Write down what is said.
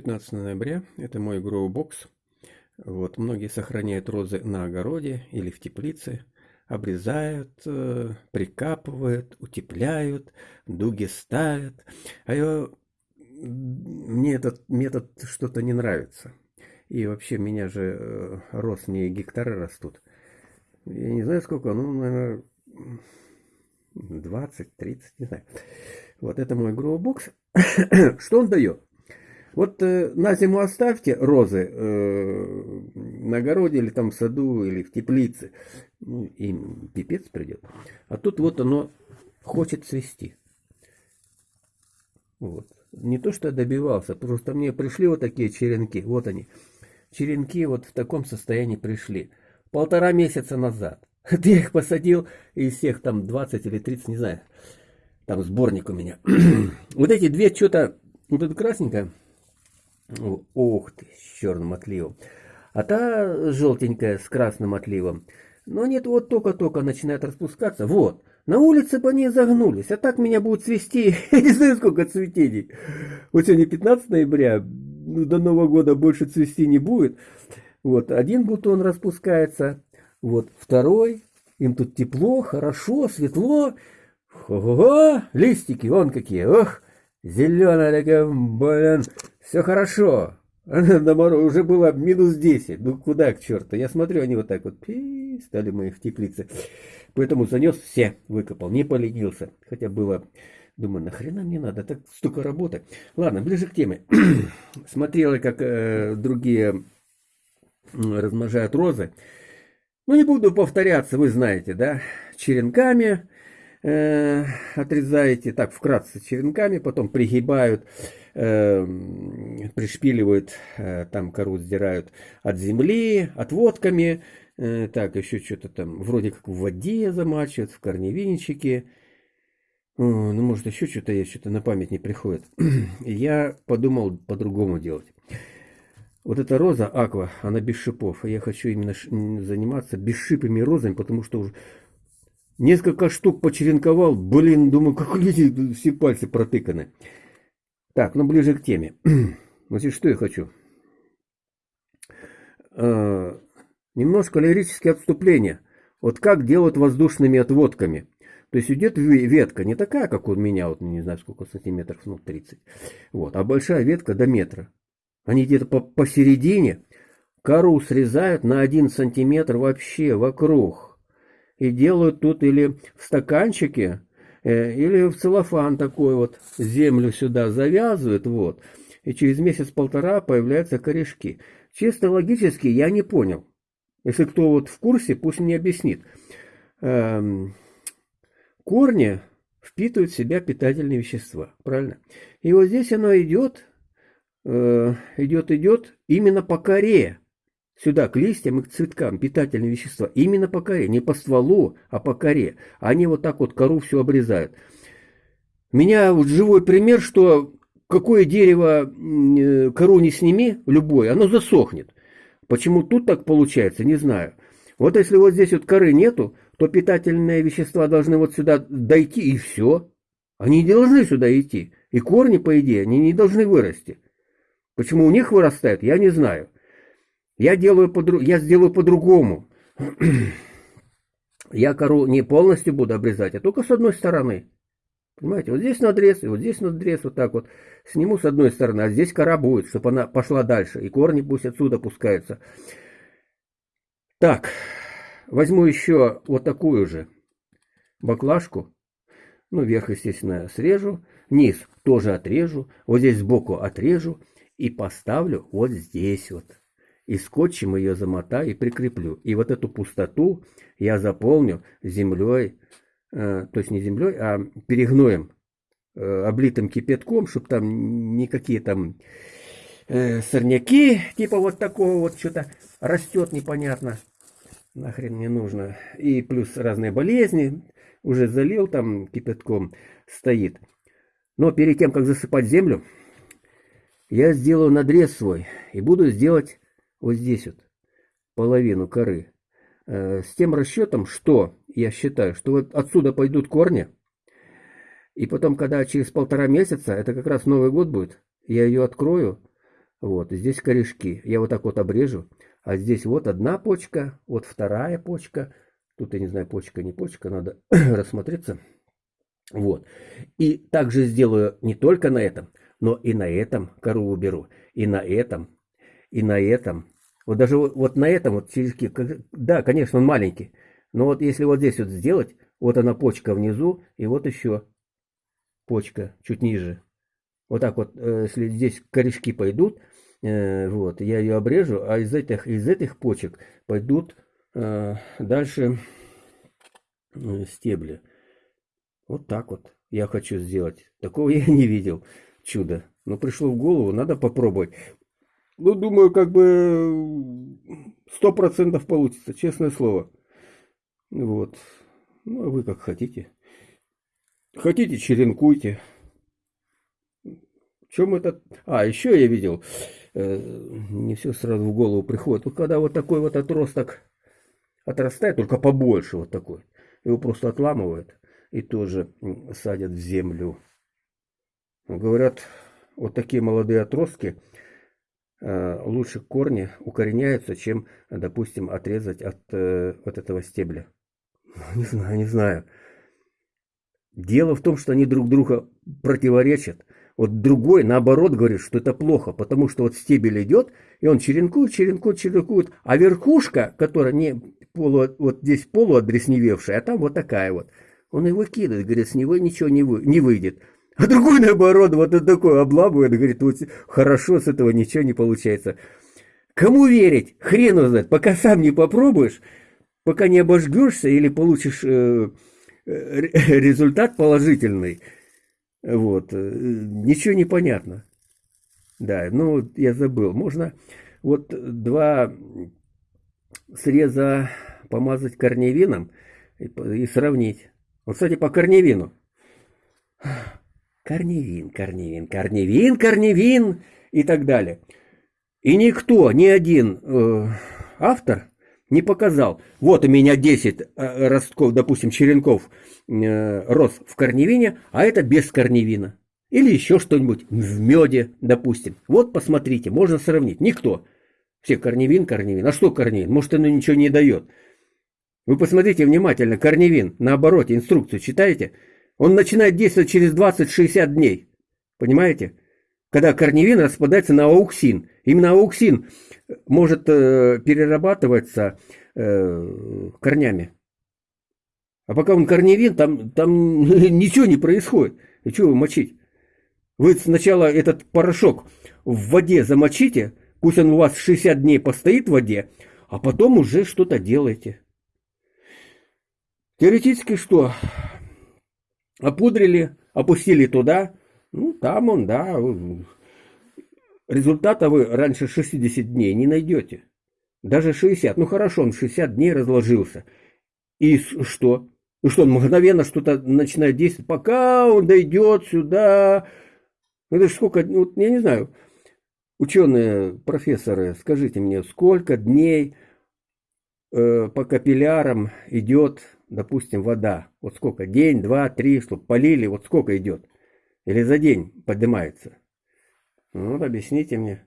15 ноября, это мой гроу-бокс. Вот, многие сохраняют розы на огороде или в теплице, обрезают, э, прикапывают, утепляют, дуги ставят. А я, мне этот метод что-то не нравится. И вообще, меня же э, роз не гектары растут. Я не знаю сколько, ну, наверное, 20-30, не знаю. Вот это мой гроу-бокс. Что он дает? Вот э, на зиму оставьте розы э, на огороде или там в саду или в теплице. Ну, им пипец придет. А тут вот оно хочет цвести. Вот. Не то, что я добивался, просто мне пришли вот такие черенки. Вот они. Черенки вот в таком состоянии пришли. Полтора месяца назад. Я их посадил из всех там 20 или 30, не знаю. Там сборник у меня. вот эти две что-то, вот это красненькое, Ух ты, с черным отливом. А та желтенькая с красным отливом. Но нет, вот только-только начинает распускаться. Вот, на улице по ней загнулись. А так меня будут цвести, я не знаю сколько цветений. Вот сегодня 15 ноября, ну, до Нового года больше цвести не будет. Вот, один бутон распускается, вот второй. Им тут тепло, хорошо, светло. Ого, листики, вон какие, ох, зеленая такая, блин, все хорошо. На мороз уже было минус 10. Ну куда к черту? Я смотрю, они вот так вот пи, стали мои в теплице. Поэтому занес все, выкопал, не поленился. Хотя было, думаю, нахрена мне надо, так столько работы. Ладно, ближе к теме. Смотрела, как э, другие размножают розы. Ну не буду повторяться, вы знаете, да, черенками э, отрезаете, так вкратце черенками, потом пригибают Эм, пришпиливают, э, там кору сдирают от земли, отводками, э, так, еще что-то там, вроде как в воде замачивают, в корневинчике, ну, может, еще что-то есть, что-то на память не приходит. Я подумал по-другому делать. Вот эта роза аква, она без шипов. Я хочу именно заниматься бесшипыми розами, потому что уже несколько штук почеренковал. Блин, думаю, как люди все пальцы протыканы. Так, ну ближе к теме. Значит, что я хочу? Э, немножко лирические отступления. Вот как делают воздушными отводками. То есть идет ветка, не такая, как у меня, вот не знаю сколько сантиметров, ну 30. Вот, а большая ветка до метра. Они где-то по посередине кору срезают на один сантиметр вообще вокруг. И делают тут или в стаканчике, Э, или в целлофан такой вот землю сюда завязывают, вот, и через месяц-полтора появляются корешки. Чисто логически я не понял. Если кто вот в курсе, пусть мне объяснит. Эм, корни впитывают в себя питательные вещества, правильно? И вот здесь оно идет, э, идет, идет именно по коре сюда, к листьям и к цветкам, питательные вещества, именно по коре, не по стволу, а по коре. Они вот так вот кору все обрезают. Меня вот живой пример, что какое дерево э, кору не сними, любое, оно засохнет. Почему тут так получается, не знаю. Вот если вот здесь вот коры нету, то питательные вещества должны вот сюда дойти и все. Они не должны сюда идти. И корни, по идее, они не должны вырасти. Почему у них вырастают, я не знаю. Я, делаю по, я сделаю по-другому. Я кору не полностью буду обрезать, а только с одной стороны. Понимаете, вот здесь надрез, и вот здесь надрез, вот так вот. Сниму с одной стороны, а здесь кора будет, чтобы она пошла дальше. И корни пусть отсюда пускаются. Так, возьму еще вот такую же баклажку. Ну, верх, естественно, срежу. Низ тоже отрежу. Вот здесь сбоку отрежу. И поставлю вот здесь вот и скотчем ее замотаю и прикреплю. И вот эту пустоту я заполню землей, э, то есть не землей, а перегноем, э, облитым кипятком, чтобы там никакие там э, сорняки, типа вот такого вот что-то растет непонятно, нахрен не нужно. И плюс разные болезни, уже залил там кипятком, стоит. Но перед тем, как засыпать землю, я сделаю надрез свой и буду сделать вот здесь вот, половину коры, э, с тем расчетом, что я считаю, что вот отсюда пойдут корни, и потом, когда через полтора месяца, это как раз Новый год будет, я ее открою, Вот, здесь корешки. Я вот так вот обрежу. А здесь вот одна почка, вот вторая почка. Тут я не знаю, почка, не почка, надо рассмотреться. Вот. И также сделаю не только на этом, но и на этом кору уберу. И на этом, и на этом. Вот даже вот, вот на этом вот черешки, да, конечно, он маленький. Но вот если вот здесь вот сделать, вот она почка внизу, и вот еще почка чуть ниже. Вот так вот, э, если здесь корешки пойдут, э, вот, я ее обрежу, а из этих, из этих почек пойдут э, дальше стебли. Вот так вот я хочу сделать. Такого я не видел. Чудо. Но пришло в голову, надо попробовать. Ну, думаю, как бы сто процентов получится, честное слово. Вот. Ну, а вы как хотите. Хотите, черенкуйте. Чем это? А, еще я видел, э, не все сразу в голову приходит. Вот когда вот такой вот отросток отрастает, только побольше вот такой, его просто отламывают и тоже садят в землю. Говорят, вот такие молодые отростки лучше корни укореняются, чем, допустим, отрезать от э, вот этого стебля. Не знаю, не знаю. Дело в том, что они друг друга противоречат. Вот другой, наоборот, говорит, что это плохо, потому что вот стебель идет, и он черенкует, черенкует, черенкует, а верхушка, которая не полу, вот здесь полуодресневевшая, а там вот такая вот, он его кидает, говорит, с него ничего не, вы, не выйдет. А другой, наоборот, вот он такой обламывает, говорит, вот хорошо, с этого ничего не получается. Кому верить? Хрен узнать, пока сам не попробуешь, пока не обожгешься или получишь э, э, результат положительный, вот, э, ничего не понятно. Да, ну, я забыл. Можно вот два среза помазать корневином и, и сравнить. Вот, кстати, по корневину. Корневин, корневин, корневин, корневин и так далее. И никто, ни один э, автор не показал. Вот у меня 10 э, ростков, допустим, черенков э, рос в корневине, а это без корневина. Или еще что-нибудь в меде, допустим. Вот посмотрите, можно сравнить. Никто. Все корневин, корневин. А что корневин? Может, оно ничего не дает. Вы посмотрите внимательно, корневин, на обороте, инструкцию читаете? Он начинает действовать через 20-60 дней. Понимаете? Когда корневин распадается на ауксин. Именно ауксин может э, перерабатываться э, корнями. А пока он корневин, там, там ничего не происходит. И что вы мочить? Вы сначала этот порошок в воде замочите, пусть он у вас 60 дней постоит в воде, а потом уже что-то делаете. Теоретически что? Опудрили, опустили туда, ну там он, да, Результата вы раньше 60 дней не найдете. Даже 60. Ну хорошо, он 60 дней разложился. И что? И что, он мгновенно что-то начинает действовать, пока он дойдет сюда. Ну, это же сколько, ну, я не знаю, ученые, профессоры, скажите мне, сколько дней э, по капиллярам идет, допустим, вода? Вот сколько? День, два, три, чтобы полили, вот сколько идет? Или за день поднимается? Ну, вот объясните мне.